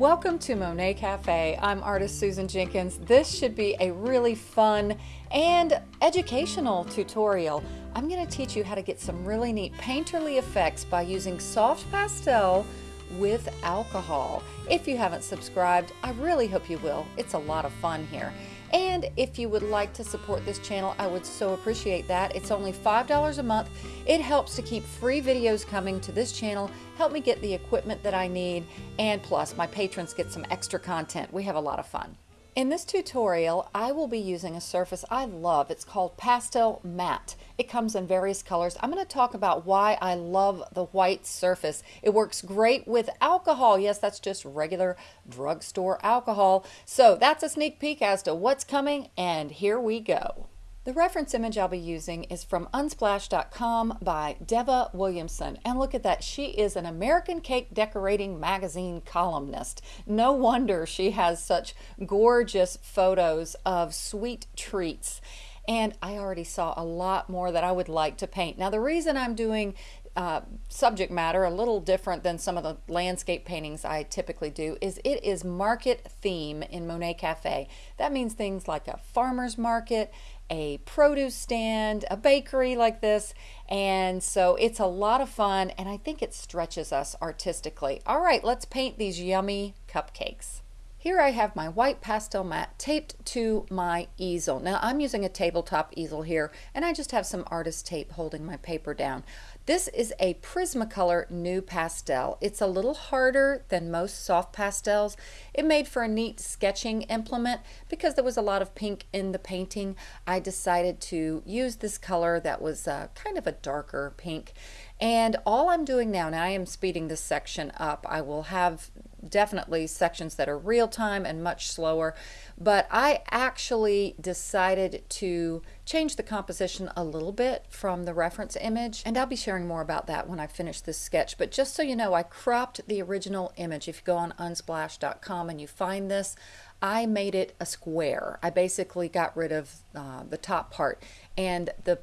Welcome to Monet Cafe. I'm artist Susan Jenkins. This should be a really fun and educational tutorial. I'm going to teach you how to get some really neat painterly effects by using soft pastel with alcohol. If you haven't subscribed, I really hope you will. It's a lot of fun here. And if you would like to support this channel, I would so appreciate that. It's only $5 a month. It helps to keep free videos coming to this channel, help me get the equipment that I need, and plus my patrons get some extra content. We have a lot of fun. In this tutorial, I will be using a surface I love. It's called Pastel Matte. It comes in various colors. I'm going to talk about why I love the white surface. It works great with alcohol. Yes, that's just regular drugstore alcohol. So that's a sneak peek as to what's coming, and here we go. The reference image I'll be using is from Unsplash.com by Deva Williamson. And look at that, she is an American Cake Decorating Magazine columnist. No wonder she has such gorgeous photos of sweet treats. And I already saw a lot more that I would like to paint. Now the reason I'm doing uh, subject matter a little different than some of the landscape paintings I typically do is it is market theme in Monet Cafe. That means things like a farmer's market, a produce stand, a bakery like this. And so it's a lot of fun and I think it stretches us artistically. All right, let's paint these yummy cupcakes. Here I have my white pastel mat taped to my easel. Now I'm using a tabletop easel here and I just have some artist tape holding my paper down. This is a Prismacolor NuPastel. It's a little harder than most soft pastels. It made for a neat sketching implement because there was a lot of pink in the painting. I decided to use this color that was uh, kind of a darker pink. And all I'm doing now, now I am speeding this section up. I will have definitely sections that are real time and much slower, but I actually decided to change the composition a little bit from the reference image, and I'll be sharing more about that when I finish this sketch. But just so you know, I cropped the original image. If you go on unsplash.com and you find this, I made it a square. I basically got rid of uh, the top part, and the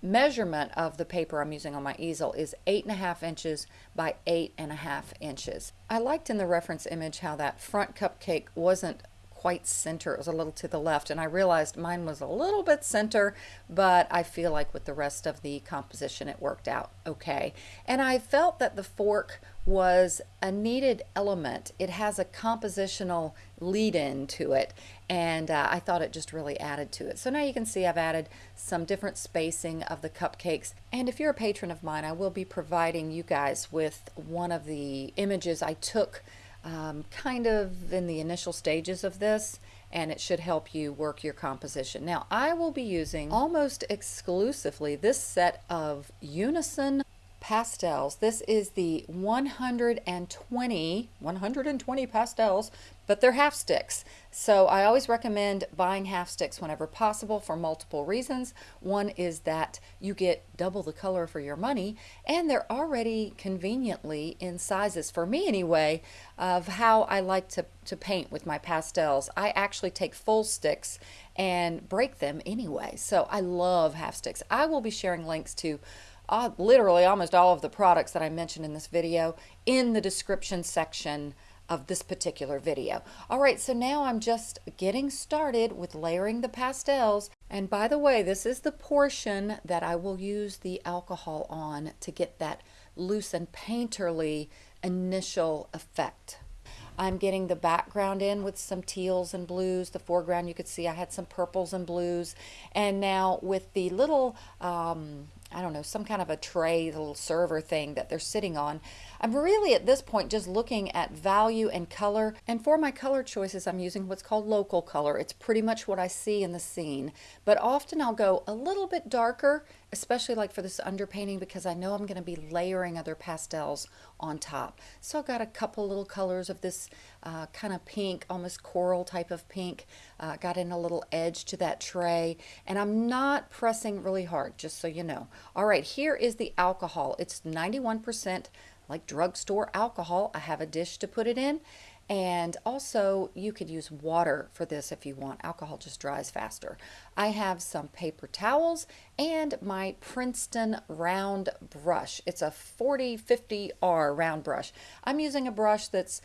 measurement of the paper I'm using on my easel is eight and a half inches by eight and a half inches. I liked in the reference image how that front cupcake wasn't quite center. It was a little to the left and I realized mine was a little bit center, but I feel like with the rest of the composition it worked out okay. And I felt that the fork was a needed element. It has a compositional lead in to it and uh, I thought it just really added to it. So now you can see I've added some different spacing of the cupcakes and if you're a patron of mine I will be providing you guys with one of the images I took um, kind of in the initial stages of this and it should help you work your composition. Now I will be using almost exclusively this set of Unison pastels. This is the 120, 120 pastels, but they're half sticks. So I always recommend buying half sticks whenever possible for multiple reasons. One is that you get double the color for your money, and they're already conveniently in sizes, for me anyway, of how I like to, to paint with my pastels. I actually take full sticks and break them anyway. So I love half sticks. I will be sharing links to uh, literally almost all of the products that I mentioned in this video in the description section of this particular video. All right, so now I'm just getting started with layering the pastels. And by the way, this is the portion that I will use the alcohol on to get that loose and painterly initial effect. I'm getting the background in with some teals and blues. The foreground, you could see I had some purples and blues. And now with the little um, I don't know, some kind of a tray, little server thing that they're sitting on. I'm really at this point just looking at value and color. And for my color choices, I'm using what's called local color. It's pretty much what I see in the scene. But often I'll go a little bit darker, especially like for this underpainting because I know I'm going to be layering other pastels on top. So I've got a couple little colors of this uh, kind of pink, almost coral type of pink. Uh, got in a little edge to that tray. And I'm not pressing really hard, just so you know. All right, here is the alcohol. It's 91% like drugstore alcohol. I have a dish to put it in. And also you could use water for this if you want. Alcohol just dries faster. I have some paper towels and my Princeton round brush. It's a 4050R round brush. I'm using a brush that's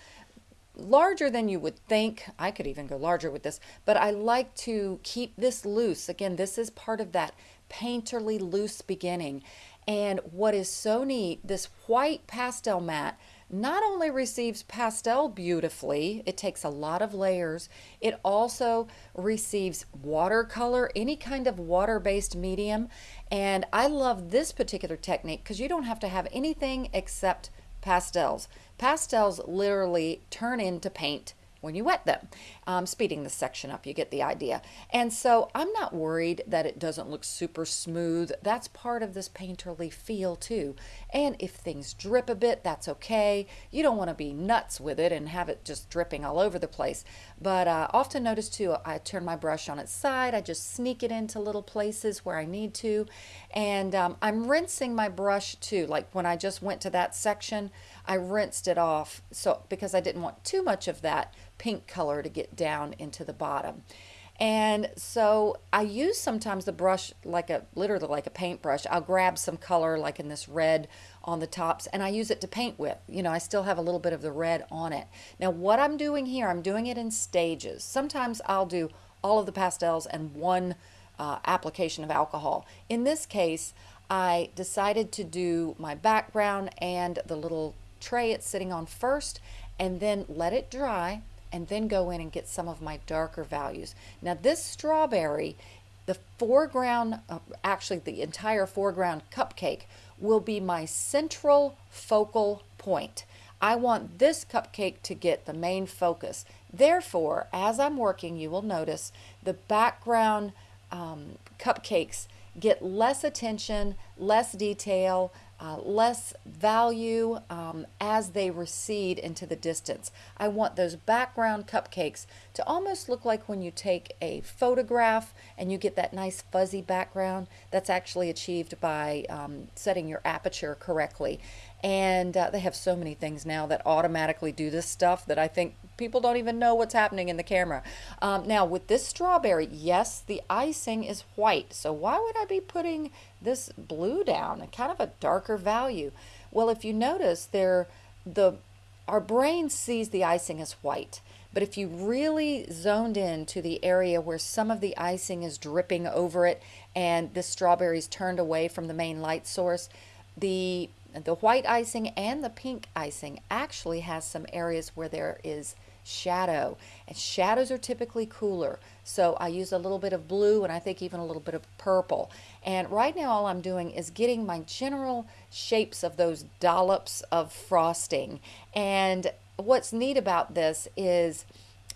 larger than you would think. I could even go larger with this, but I like to keep this loose. Again, this is part of that painterly loose beginning. And what is so neat, this white pastel mat not only receives pastel beautifully, it takes a lot of layers, it also receives watercolor, any kind of water-based medium. And I love this particular technique because you don't have to have anything except pastels. Pastels literally turn into paint when you wet them. Um, speeding this section up, you get the idea. And so I'm not worried that it doesn't look super smooth. That's part of this painterly feel too. And if things drip a bit, that's okay. You don't want to be nuts with it and have it just dripping all over the place. But uh, often notice too, I turn my brush on its side. I just sneak it into little places where I need to. And um, I'm rinsing my brush too. Like when I just went to that section, I rinsed it off so because I didn't want too much of that pink color to get down into the bottom. And so I use sometimes the brush like a literally like a paintbrush. I'll grab some color like in this red on the tops and I use it to paint with. You know, I still have a little bit of the red on it. Now what I'm doing here, I'm doing it in stages. Sometimes I'll do all of the pastels and one uh, application of alcohol. In this case, I decided to do my background and the little tray it's sitting on first and then let it dry and then go in and get some of my darker values. Now this strawberry, the foreground, uh, actually the entire foreground cupcake will be my central focal point. I want this cupcake to get the main focus. Therefore, as I'm working, you will notice the background um, cupcakes get less attention, less detail, uh, less value um, as they recede into the distance. I want those background cupcakes to almost look like when you take a photograph and you get that nice fuzzy background. That's actually achieved by um, setting your aperture correctly. And uh, they have so many things now that automatically do this stuff that I think people don't even know what's happening in the camera. Um, now with this strawberry, yes, the icing is white. So why would I be putting this blue down, A kind of a darker value? Well, if you notice there, the our brain sees the icing as white. But if you really zoned in to the area where some of the icing is dripping over it and the strawberries turned away from the main light source, the the white icing and the pink icing actually has some areas where there is shadow. And shadows are typically cooler. So I use a little bit of blue and I think even a little bit of purple. And right now all I'm doing is getting my general shapes of those dollops of frosting. And what's neat about this is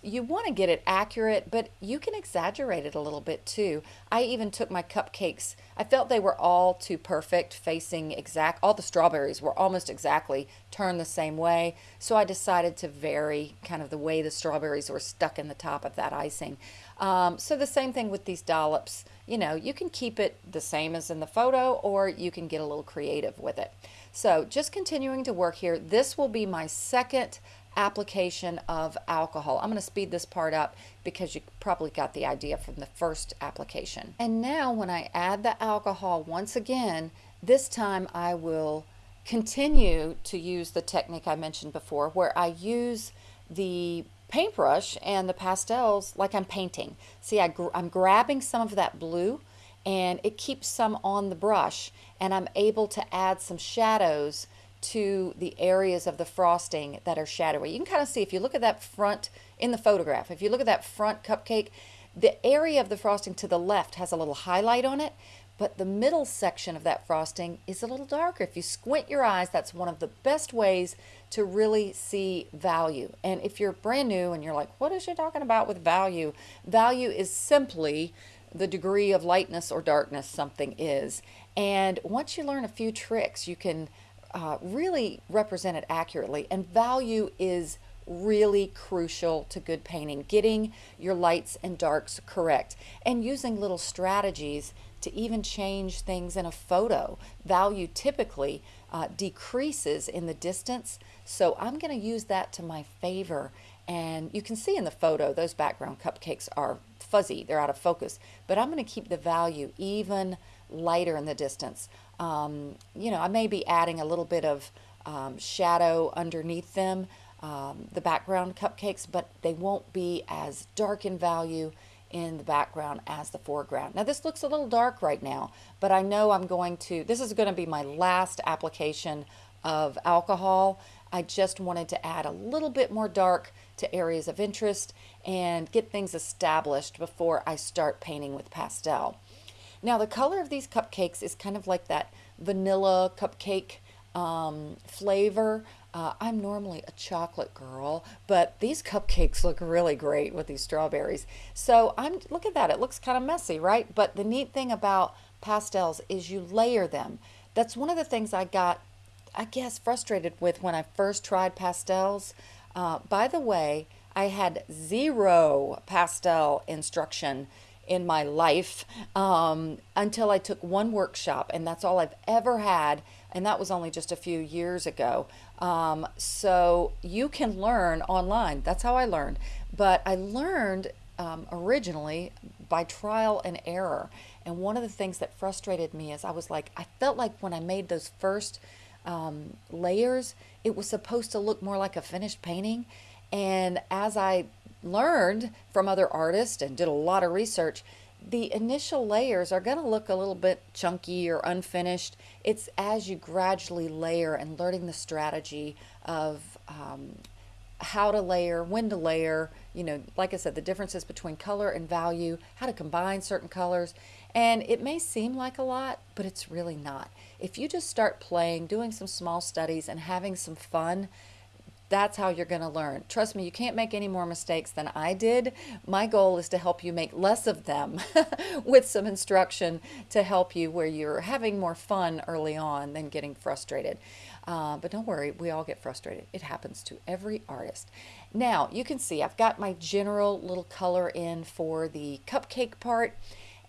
you want to get it accurate, but you can exaggerate it a little bit too. I even took my cupcakes. I felt they were all too perfect, facing exact, all the strawberries were almost exactly turned the same way. So I decided to vary kind of the way the strawberries were stuck in the top of that icing. Um, so the same thing with these dollops. You know, you can keep it the same as in the photo or you can get a little creative with it. So just continuing to work here. This will be my second application of alcohol. I'm going to speed this part up because you probably got the idea from the first application. And now when I add the alcohol once again, this time I will continue to use the technique I mentioned before where I use the paintbrush and the pastels like I'm painting. See, I gr I'm grabbing some of that blue and it keeps some on the brush and I'm able to add some shadows to the areas of the frosting that are shadowy. You can kind of see if you look at that front in the photograph, if you look at that front cupcake, the area of the frosting to the left has a little highlight on it, but the middle section of that frosting is a little darker. If you squint your eyes, that's one of the best ways to really see value. And if you're brand new and you're like, what is she talking about with value? Value is simply the degree of lightness or darkness something is. And once you learn a few tricks, you can uh, really represent it accurately. And value is really crucial to good painting, getting your lights and darks correct and using little strategies to even change things in a photo. Value typically uh, decreases in the distance, so I'm going to use that to my favor. And you can see in the photo, those background cupcakes are fuzzy, they're out of focus, but I'm going to keep the value even lighter in the distance. Um, you know, I may be adding a little bit of um, shadow underneath them, um, the background cupcakes, but they won't be as dark in value in the background as the foreground. Now this looks a little dark right now, but I know I'm going to, this is going to be my last application of alcohol. I just wanted to add a little bit more dark to areas of interest and get things established before I start painting with pastel. Now the color of these cupcakes is kind of like that vanilla cupcake um, flavor. Uh, I'm normally a chocolate girl, but these cupcakes look really great with these strawberries. So I'm look at that. It looks kind of messy, right? But the neat thing about pastels is you layer them. That's one of the things I got, I guess, frustrated with when I first tried pastels. Uh, by the way, I had zero pastel instruction in my life um, until I took one workshop, and that's all I've ever had, and that was only just a few years ago. Um, so you can learn online. That's how I learned. But I learned um, originally by trial and error. And one of the things that frustrated me is I was like, I felt like when I made those first um, layers, it was supposed to look more like a finished painting. And as I learned from other artists and did a lot of research, the initial layers are going to look a little bit chunky or unfinished. It's as you gradually layer and learning the strategy of um, how to layer, when to layer, you know, like I said, the differences between color and value, how to combine certain colors. And it may seem like a lot, but it's really not. If you just start playing, doing some small studies, and having some fun, that's how you're going to learn. Trust me, you can't make any more mistakes than I did. My goal is to help you make less of them with some instruction to help you where you're having more fun early on than getting frustrated. Uh, but don't worry, we all get frustrated. It happens to every artist. Now, you can see I've got my general little color in for the cupcake part.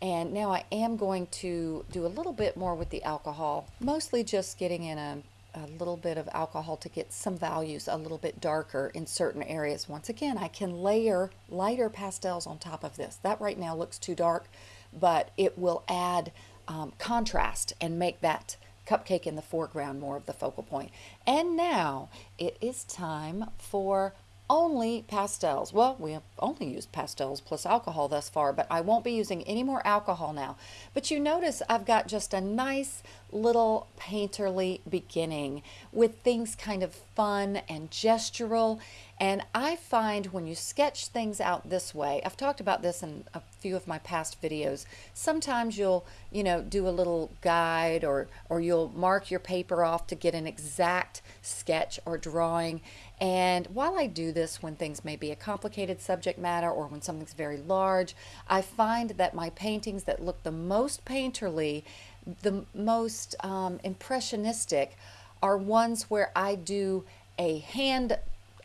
And now I am going to do a little bit more with the alcohol, mostly just getting in a a little bit of alcohol to get some values a little bit darker in certain areas. Once again, I can layer lighter pastels on top of this. That right now looks too dark, but it will add um, contrast and make that cupcake in the foreground more of the focal point. And now it is time for only pastels. Well, we have only used pastels plus alcohol thus far, but I won't be using any more alcohol now. But you notice I've got just a nice little painterly beginning with things kind of fun and gestural. And I find when you sketch things out this way, I've talked about this in a few of my past videos, sometimes you'll, you know, do a little guide or, or you'll mark your paper off to get an exact sketch or drawing. And while I do this when things may be a complicated subject matter or when something's very large, I find that my paintings that look the most painterly, the most um, impressionistic, are ones where I do a hand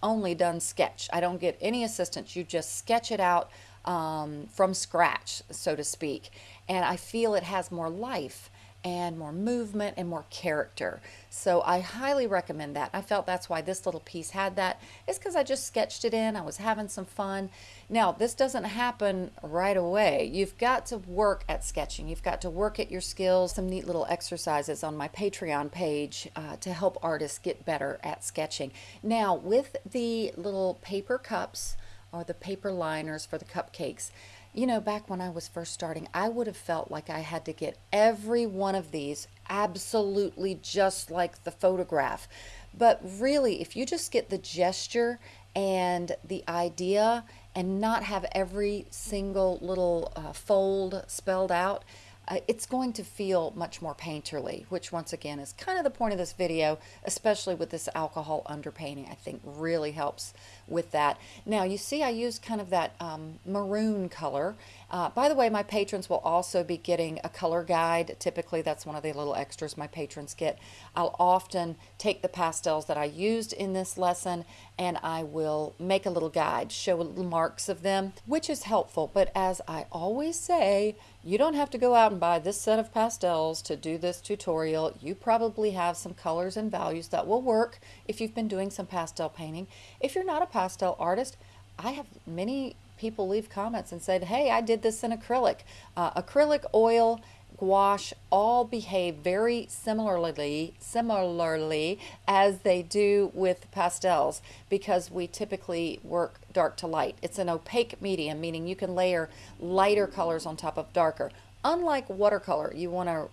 only done sketch. I don't get any assistance. You just sketch it out um, from scratch, so to speak. And I feel it has more life and more movement and more character. So I highly recommend that. I felt that's why this little piece had that. It's because I just sketched it in. I was having some fun. Now, this doesn't happen right away. You've got to work at sketching. You've got to work at your skills. Some neat little exercises on my Patreon page uh, to help artists get better at sketching. Now, with the little paper cups or the paper liners for the cupcakes, you know, back when I was first starting, I would have felt like I had to get every one of these absolutely just like the photograph. But really, if you just get the gesture and the idea and not have every single little uh, fold spelled out, uh, it's going to feel much more painterly, which once again is kind of the point of this video, especially with this alcohol underpainting, I think really helps with that. Now you see I used kind of that um, maroon color. Uh, by the way, my patrons will also be getting a color guide. Typically that's one of the little extras my patrons get. I'll often take the pastels that I used in this lesson and I will make a little guide, show little marks of them, which is helpful. But as I always say, you don't have to go out and buy this set of pastels to do this tutorial. You probably have some colors and values that will work if you've been doing some pastel painting. If you're not a pastel artist, I have many people leave comments and said, hey, I did this in acrylic. Uh, acrylic, oil, gouache all behave very similarly similarly as they do with pastels because we typically work dark to light. It's an opaque medium, meaning you can layer lighter colors on top of darker. Unlike watercolor, you want to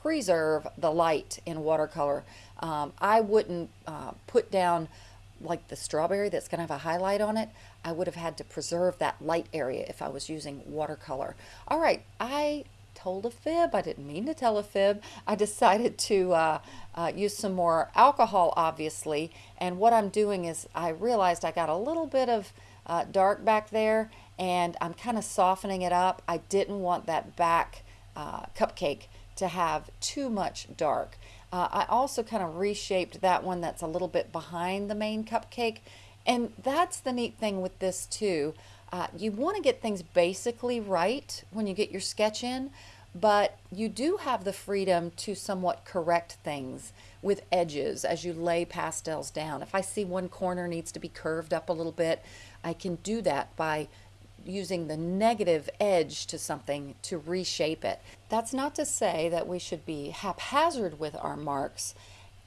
preserve the light in watercolor. Um, I wouldn't uh, put down like the strawberry that's going to have a highlight on it. I would have had to preserve that light area if I was using watercolor. All right, I told a fib. I didn't mean to tell a fib. I decided to uh, uh, use some more alcohol, obviously. And what I'm doing is I realized I got a little bit of uh, dark back there and I'm kind of softening it up. I didn't want that back uh, cupcake to have too much dark. Uh, I also kind of reshaped that one that's a little bit behind the main cupcake and that's the neat thing with this too. Uh, you want to get things basically right when you get your sketch in, but you do have the freedom to somewhat correct things with edges as you lay pastels down. If I see one corner needs to be curved up a little bit, I can do that by using the negative edge to something to reshape it. That's not to say that we should be haphazard with our marks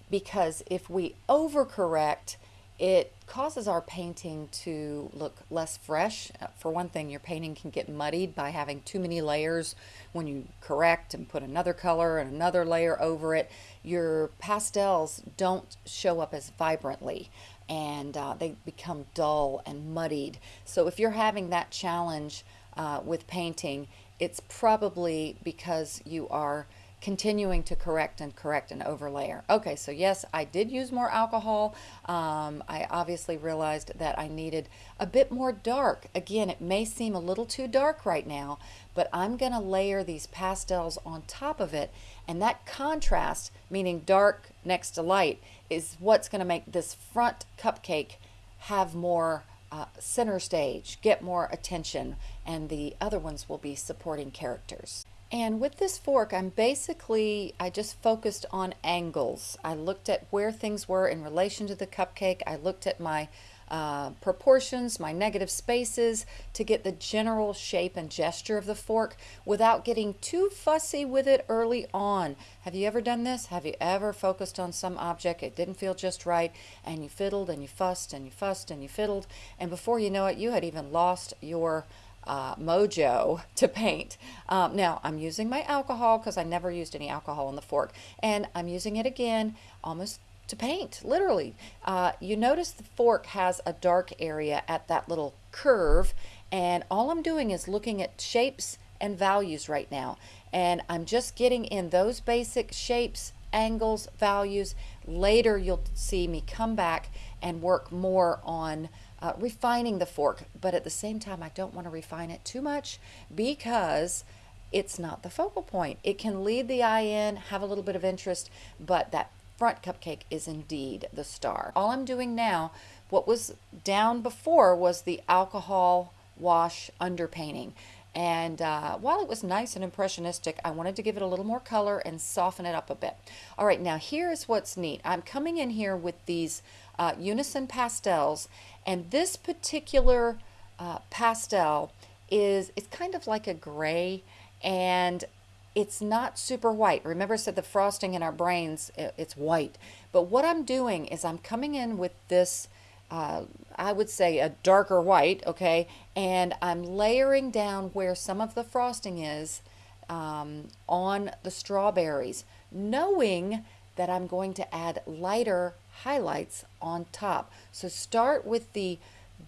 because if we overcorrect, it causes our painting to look less fresh. For one thing, your painting can get muddied by having too many layers. When you correct and put another color and another layer over it, your pastels don't show up as vibrantly and uh, they become dull and muddied. So if you're having that challenge uh, with painting, it's probably because you are continuing to correct and correct and overlayer. Okay, so yes, I did use more alcohol. Um, I obviously realized that I needed a bit more dark. Again, it may seem a little too dark right now, but I'm to layer these pastels on top of it. And that contrast, meaning dark next to light, is what's going to make this front cupcake have more uh, center stage, get more attention, and the other ones will be supporting characters. And with this fork, I'm basically, I just focused on angles. I looked at where things were in relation to the cupcake. I looked at my uh, proportions, my negative spaces to get the general shape and gesture of the fork without getting too fussy with it early on. Have you ever done this? Have you ever focused on some object, it didn't feel just right, and you fiddled and you fussed and you fussed and you fiddled, and before you know it, you had even lost your uh, mojo to paint. Um, now I'm using my alcohol because I never used any alcohol on the fork and I'm using it again almost to paint literally. Uh, you notice the fork has a dark area at that little curve and all I'm doing is looking at shapes and values right now and I'm just getting in those basic shapes angles values later you'll see me come back and work more on uh, refining the fork, but at the same time, I don't want to refine it too much because it's not the focal point. It can lead the eye in, have a little bit of interest, but that front cupcake is indeed the star. All I'm doing now, what was down before was the alcohol wash underpainting. And uh, while it was nice and impressionistic, I wanted to give it a little more color and soften it up a bit. All right, now here's what's neat. I'm coming in here with these uh, Unison pastels, and this particular uh, pastel is it's kind of like a gray, and it's not super white. Remember I said the frosting in our brains, it's white. But what I'm doing is I'm coming in with this uh, I would say a darker white, okay, and I'm layering down where some of the frosting is um, on the strawberries, knowing that I'm going to add lighter highlights on top. So start with the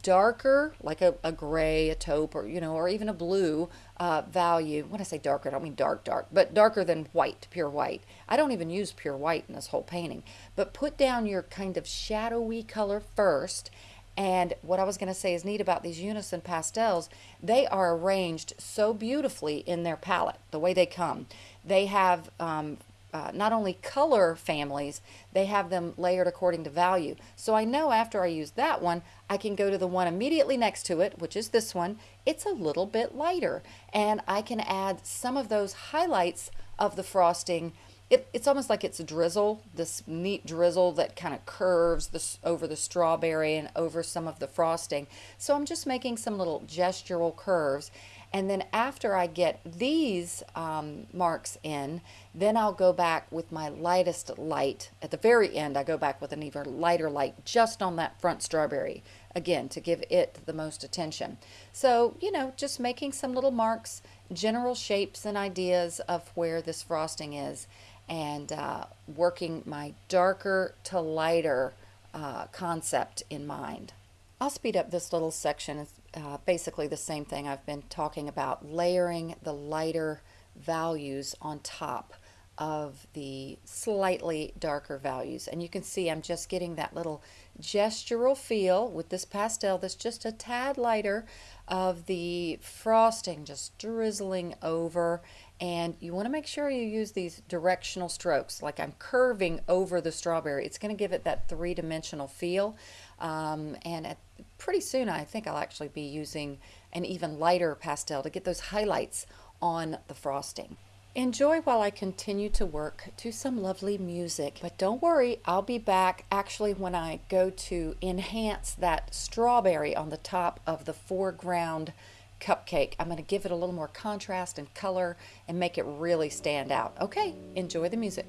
darker, like a, a gray, a taupe, or, you know, or even a blue uh, value. When I say darker, I don't mean dark, dark, but darker than white, pure white. I don't even use pure white in this whole painting. But put down your kind of shadowy color first. And what I was going to say is neat about these Unison pastels, they are arranged so beautifully in their palette, the way they come. They have um, uh, not only color families, they have them layered according to value. So I know after I use that one, I can go to the one immediately next to it, which is this one. It's a little bit lighter, and I can add some of those highlights of the frosting. It, it's almost like it's a drizzle, this neat drizzle that kind of curves this over the strawberry and over some of the frosting. So I'm just making some little gestural curves And then after I get these um, marks in, then I'll go back with my lightest light. At the very end, I go back with an even lighter light just on that front strawberry, again, to give it the most attention. So, you know, just making some little marks, general shapes and ideas of where this frosting is, and uh, working my darker to lighter uh, concept in mind. I'll speed up this little section. Uh, basically the same thing I've been talking about, layering the lighter values on top of the slightly darker values. And you can see I'm just getting that little gestural feel with this pastel that's just a tad lighter of the frosting just drizzling over. And you want to make sure you use these directional strokes like I'm curving over the strawberry. It's going to give it that three-dimensional feel. Um, and at, pretty soon I think I'll actually be using an even lighter pastel to get those highlights on the frosting. Enjoy while I continue to work to some lovely music. But don't worry, I'll be back actually when I go to enhance that strawberry on the top of the foreground cupcake. I'm going to give it a little more contrast and color and make it really stand out. Okay, enjoy the music.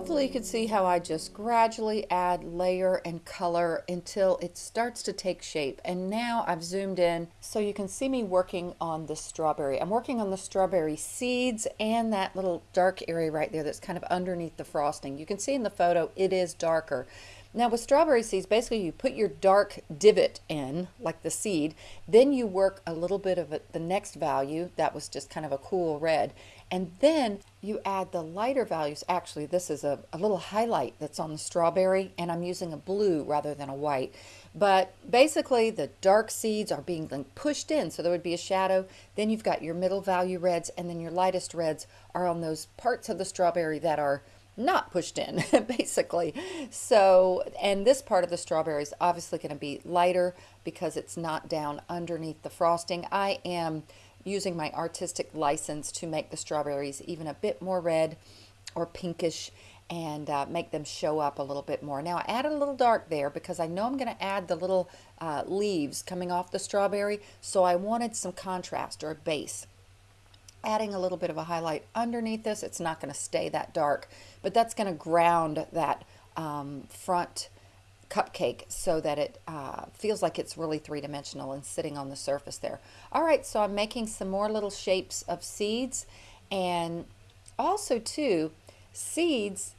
Hopefully you can see how I just gradually add layer and color until it starts to take shape. And now I've zoomed in so you can see me working on the strawberry. I'm working on the strawberry seeds and that little dark area right there that's kind of underneath the frosting. You can see in the photo it is darker. Now with strawberry seeds, basically you put your dark divot in, like the seed, then you work a little bit of the next value, that was just kind of a cool red, and then you add the lighter values. Actually, this is a, a little highlight that's on the strawberry, and I'm using a blue rather than a white. But basically, the dark seeds are being pushed in, so there would be a shadow. Then you've got your middle value reds, and then your lightest reds are on those parts of the strawberry that are not pushed in basically so and this part of the strawberry is obviously going to be lighter because it's not down underneath the frosting I am using my artistic license to make the strawberries even a bit more red or pinkish and uh, make them show up a little bit more. Now I added a little dark there because I know I'm going to add the little uh, leaves coming off the strawberry so I wanted some contrast or a base adding a little bit of a highlight underneath this. It's not going to stay that dark, but that's going to ground that um, front cupcake so that it uh, feels like it's really three-dimensional and sitting on the surface there. All right, so I'm making some more little shapes of seeds. And also too, seeds,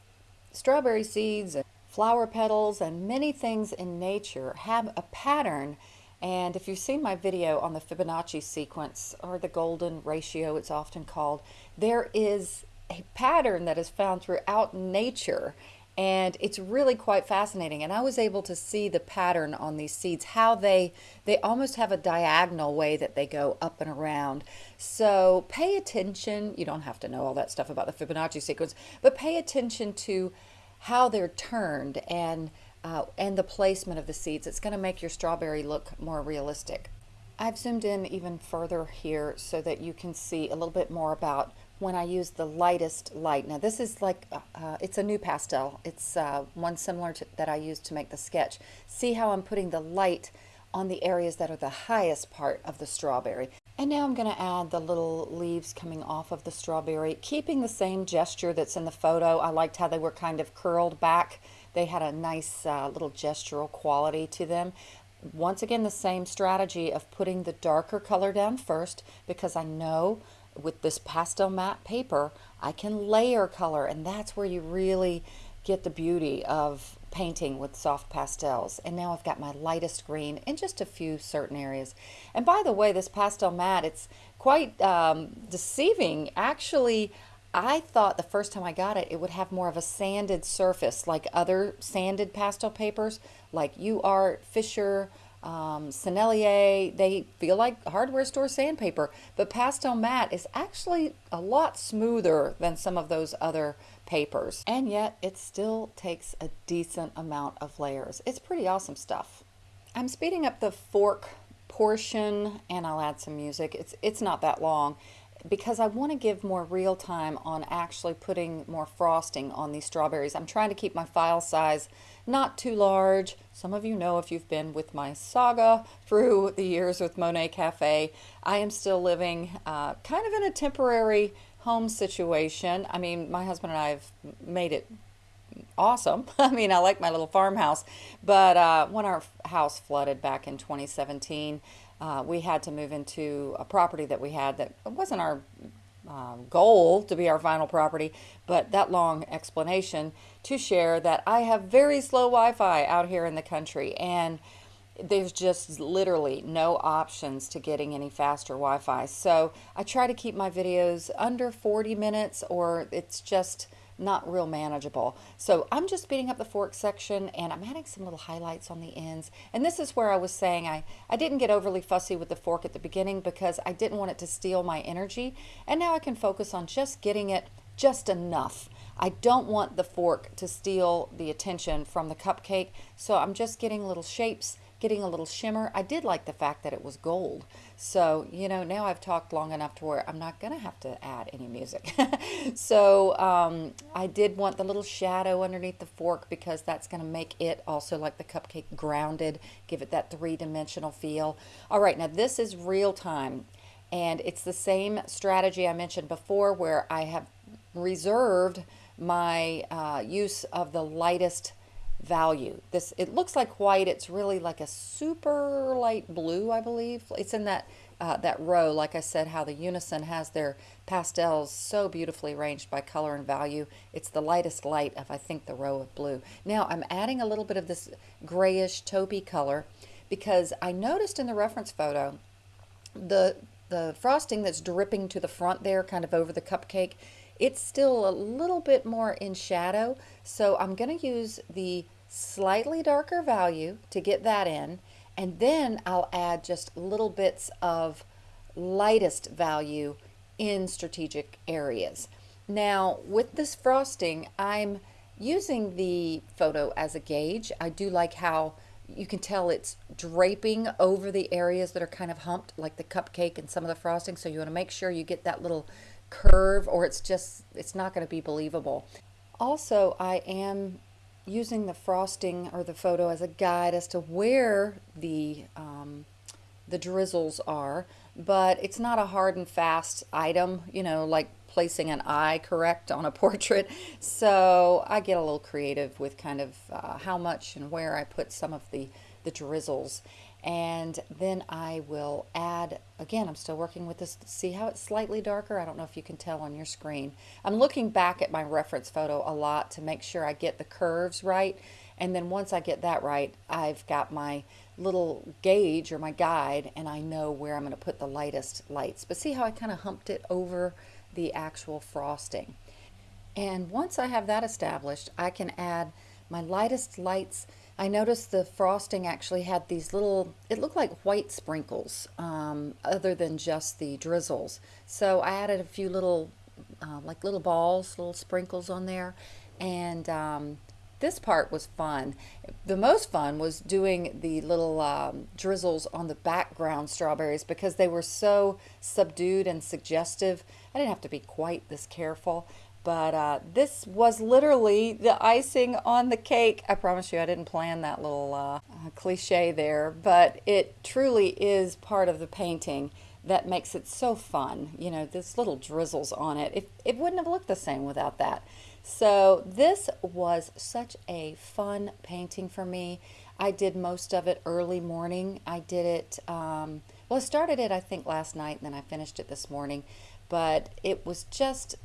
strawberry seeds, and flower petals, and many things in nature have a pattern. And if you've seen my video on the Fibonacci sequence, or the golden ratio it's often called, there is a pattern that is found throughout nature and it's really quite fascinating and I was able to see the pattern on these seeds how they they almost have a diagonal way that they go up and around so pay attention you don't have to know all that stuff about the Fibonacci sequence but pay attention to how they're turned and uh, and the placement of the seeds. It's going to make your strawberry look more realistic. I've zoomed in even further here so that you can see a little bit more about when I use the lightest light. Now this is like, uh, uh it's a NuPastel. It's uh, one similar to, that I used to make the sketch. See how I'm putting the light on the areas that are the highest part of the strawberry. And now I'm going to add the little leaves coming off of the strawberry, keeping the same gesture that's in the photo. I liked how they were kind of curled back they had a nice uh, little gestural quality to them. Once again, the same strategy of putting the darker color down first because I know with this pastel matte paper, I can layer color and that's where you really get the beauty of painting with soft pastels. And now I've got my lightest green in just a few certain areas. And by the way, this pastel matte, it's quite um, deceiving. Actually, I thought the first time I got it, it would have more of a sanded surface like other sanded pastel papers, like UArt, Fisher, um, Sennelier. They feel like hardware store sandpaper, but Pastel Matte is actually a lot smoother than some of those other papers. And yet it still takes a decent amount of layers. It's pretty awesome stuff. I'm speeding up the fork portion and I'll add some music. It's, it's not that long because I want to give more real time on actually putting more frosting on these strawberries. I'm trying to keep my file size not too large. Some of you know if you've been with my saga through the years with Monet Cafe, I am still living uh, kind of in a temporary home situation. I mean, my husband and I have made it awesome. I mean, I like my little farmhouse, but uh, when our house flooded back in 2017, uh, we had to move into a property that we had that wasn't our um, goal to be our final property, but that long explanation to share that I have very slow Wi-Fi out here in the country and there's just literally no options to getting any faster Wi-Fi. So I try to keep my videos under 40 minutes or it's just not real manageable. So I'm just speeding up the fork section and I'm adding some little highlights on the ends. And this is where I was saying I, I didn't get overly fussy with the fork at the beginning because I didn't want it to steal my energy. And now I can focus on just getting it just enough. I don't want the fork to steal the attention from the cupcake. So I'm just getting little shapes getting a little shimmer. I did like the fact that it was gold. So, you know, now I've talked long enough to where I'm not going to have to add any music. so um, I did want the little shadow underneath the fork because that's going to make it also like the cupcake grounded, give it that three-dimensional feel. All right, now this is real time. And it's the same strategy I mentioned before where I have reserved my uh, use of the lightest value. This It looks like white, it's really like a super light blue, I believe. It's in that, uh, that row, like I said, how the Unison has their pastels so beautifully arranged by color and value. It's the lightest light of, I think, the row of blue. Now I'm adding a little bit of this grayish taupey color because I noticed in the reference photo the the frosting that's dripping to the front there, kind of over the cupcake, it's still a little bit more in shadow. So I'm going to use the slightly darker value to get that in. And then I'll add just little bits of lightest value in strategic areas. Now with this frosting, I'm using the photo as a gauge. I do like how you can tell it's draping over the areas that are kind of humped like the cupcake and some of the frosting so you want to make sure you get that little curve or it's just it's not going to be believable also I am using the frosting or the photo as a guide as to where the um, the drizzles are but it's not a hard and fast item you know like placing an eye correct on a portrait. So I get a little creative with kind of uh, how much and where I put some of the, the drizzles. And then I will add, again, I'm still working with this, see how it's slightly darker? I don't know if you can tell on your screen. I'm looking back at my reference photo a lot to make sure I get the curves right. And then once I get that right, I've got my little gauge or my guide and I know where I'm going to put the lightest lights. But see how I kind of humped it over the actual frosting. And once I have that established, I can add my lightest lights. I noticed the frosting actually had these little, it looked like white sprinkles um, other than just the drizzles. So I added a few little, uh, like little balls, little sprinkles on there. And um, this part was fun. The most fun was doing the little um, drizzles on the background strawberries because they were so subdued and suggestive. I didn't have to be quite this careful, but uh, this was literally the icing on the cake. I promise you I didn't plan that little uh, cliche there, but it truly is part of the painting that makes it so fun. You know, this little drizzles on it. It, it wouldn't have looked the same without that. So this was such a fun painting for me. I did most of it early morning. I did it, um, well, I started it, I think, last night, and then I finished it this morning. But it was just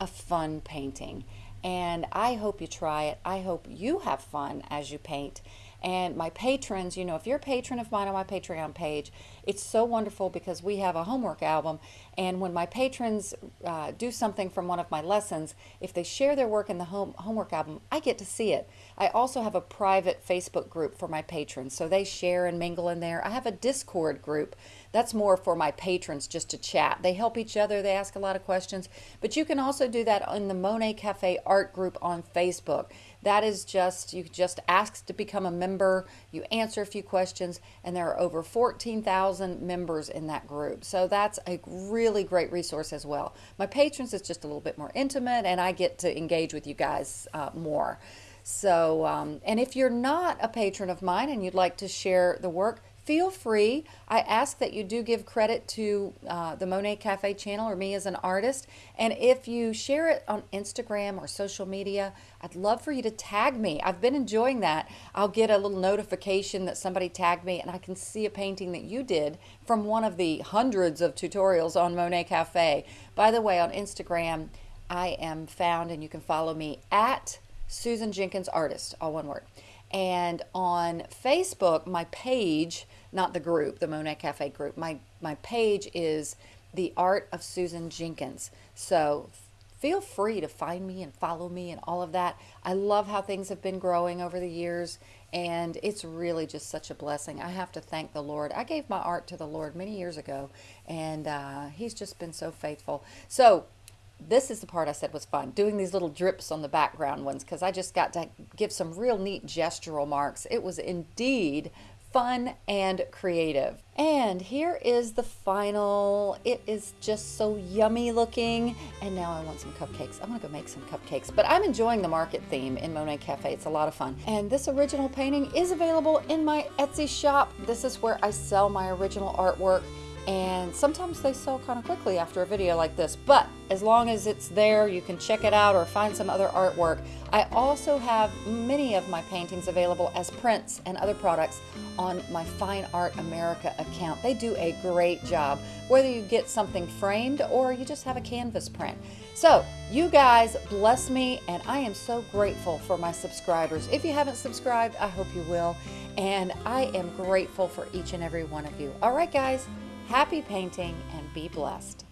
a fun painting. And I hope you try it. I hope you have fun as you paint. And my patrons, you know, if you're a patron of mine on my Patreon page, it's so wonderful because we have a homework album. And when my patrons uh, do something from one of my lessons, if they share their work in the home, homework album, I get to see it. I also have a private Facebook group for my patrons, so they share and mingle in there. I have a Discord group that's more for my patrons just to chat. They help each other, they ask a lot of questions, but you can also do that in the Monet Cafe art group on Facebook. That is just, you just ask to become a member, you answer a few questions, and there are over 14,000 members in that group. So that's a really great resource as well. My patrons is just a little bit more intimate, and I get to engage with you guys uh, more. So, um, and if you're not a patron of mine and you'd like to share the work, feel free. I ask that you do give credit to uh, the Monet Cafe channel or me as an artist. And if you share it on Instagram or social media, I'd love for you to tag me. I've been enjoying that. I'll get a little notification that somebody tagged me and I can see a painting that you did from one of the hundreds of tutorials on Monet Cafe. By the way, on Instagram, I am found and you can follow me at Susan Jenkins Artist, all one word. And on Facebook, my page, not the group, the Monet Cafe group, my, my page is The Art of Susan Jenkins. So feel free to find me and follow me and all of that. I love how things have been growing over the years and it's really just such a blessing. I have to thank the Lord. I gave my art to the Lord many years ago and uh, he's just been so faithful. So this is the part I said was fun, doing these little drips on the background ones because I just got to give some real neat gestural marks. It was indeed fun and creative. And here is the final. It is just so yummy looking. And now I want some cupcakes. I'm gonna go make some cupcakes. But I'm enjoying the market theme in Monet Cafe. It's a lot of fun. And this original painting is available in my Etsy shop. This is where I sell my original artwork and sometimes they sell kind of quickly after a video like this but as long as it's there you can check it out or find some other artwork. I also have many of my paintings available as prints and other products on my Fine Art America account. They do a great job whether you get something framed or you just have a canvas print. So you guys bless me and I am so grateful for my subscribers. If you haven't subscribed I hope you will and I am grateful for each and every one of you. All right guys Happy painting and be blessed.